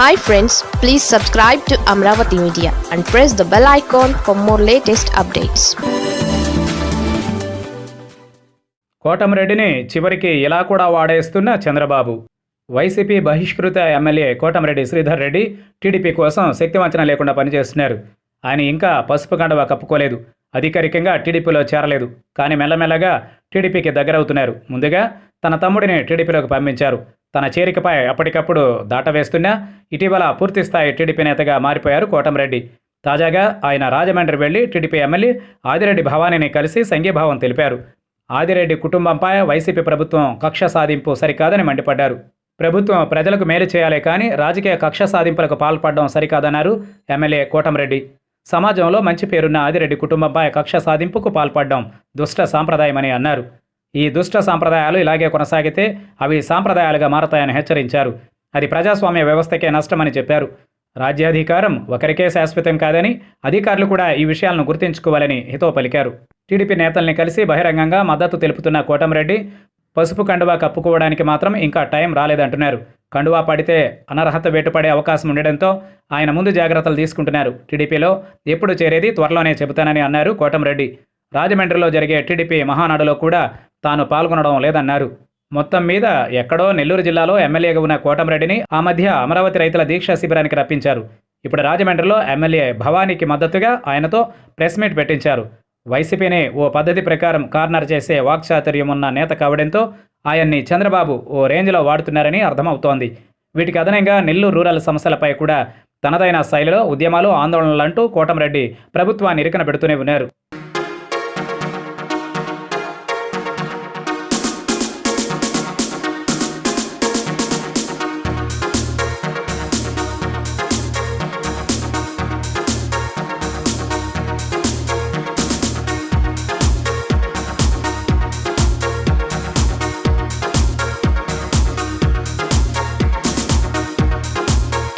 Hi friends please subscribe to Amaravati media and press the bell icon for more latest updates కోటమిరెడ్డిని చివరికి ఇలా కూడా వాడేస్తున్న Chandrababu? YCP బహిష్కృత MLA Kotamreddy Sridhar Reddy TDP కోసం శక్తివంచన లేకుండా పనిచేస్తున్నారు. ఆయన ఇంకా పసుపు కండవ కప్పుకోలేదు. అధికారికంగా టీడీపీలో చేరలేదు. కానీ మెల్లమెల్లగా టీడీపీకి దగ్గరవుతున్నారు. ముందుగా తన తమ్ముడిని టీడీపీలోకి పంపించారు. తన చేరికపై అప్పటికప్పుడు దాటవేస్తున్నా ఇటీవల పూర్తిస్థాయి టీడీపీ నేతగా మారిపోయారు కోటంరెడ్డి. తాజాగా ఆయన రాజమండ్రి వెళ్ళి టీడీపీ ఎమ్మెల్యే ఆదిరెడ్డి భవానీని కలిసి సంఘీభావం తెలిపారు. ఆదిరెడ్డి కుటుంబంపై వైసీపీ ప్రభుత్వం కక్ష సాధింపు సరికాదని మండిపడ్డారు. ప్రభుత్వం ప్రజలకు మేలు చేయాలే కానీ రాజకీయ కక్ష సాధింపులకు పాల్పడడం సరికాదన్నారు ఎమ్మెల్యే కోటంరెడ్డి. సమాజంలో మంచి పేరున్న ఆదిరెడ్డి కుటుంబంపై కక్ష సాధింపుకు పాల్పడడం దుష్ట సాంప్రదాయమని అన్నారు. ఈ దుష్ట సాంప్రదాయాలు ఇలాగే కొనసాగితే అవి సాంప్రదాయాలుగా మారతాయని హెచ్చరించారు. అది ప్రజాస్వామ్య వ్యవస్థకే నష్టమని చెప్పారు. రాజ్యాధికారం ఒకరికే శాశ్వతం కాదని అధికారులు కూడా ఈ విషయాలను గుర్తుంచుకోవాలని హితో పలికారు. టీడీపీ నేతల్ని కలిసి బహిరంగంగా మద్దతు తెలుపుతున్న కోటంరెడ్డి పసుపు కండువా కప్పుకోవడానికి మాత్రం ఇంకా టైం రాలేదంటున్నారు. కండువా పడితే అనర్హత వేటుపడే అవకాశం ఉండడంతో ఆయన ముందు జాగ్రత్తలు తీసుకుంటున్నారు. టీడీపీలో ఎప్పుడు చేరేది త్వరలోనే చెబుతానని అన్నారు కోటంరెడ్డి. రాజమండ్రిలో జరిగే టీడీపీ మహానాడులో కూడా తాను పాల్గొనడం లేదన్నారు. మొత్తం మీద ఎక్కడో నెల్లూరు జిల్లాలో ఎమ్మెల్యేగా ఉన్న కోటంరెడ్డిని ఆ మధ్య అమరావతి రైతుల దీక్షా శిబిరానికి రప్పించారు. ఇప్పుడు రాజమండ్రిలో ఎమ్మెల్యే భవానీకి మద్దతుగా ఆయనతో ప్రెస్ మీట్ పెట్టించారు. వైసీపీని ఓ పద్ధతి ప్రకారం కార్నర్ చేసే వాక్చాతుర్యం ఉన్న నేత కావడంతో ఆయన్ని చంద్రబాబు ఓ రేంజ్లో వాడుతున్నారని అర్థమవుతోంది. వీటికి అదనంగా నెల్లూరు రూరల్ సమస్యలపై కూడా తనదైన శైలిలో ఉద్యమాలు ఆందోళనలంటూ కోటంరెడ్డి ప్రభుత్వాన్ని ఇరుకన పెడుతూనే ఉన్నారు.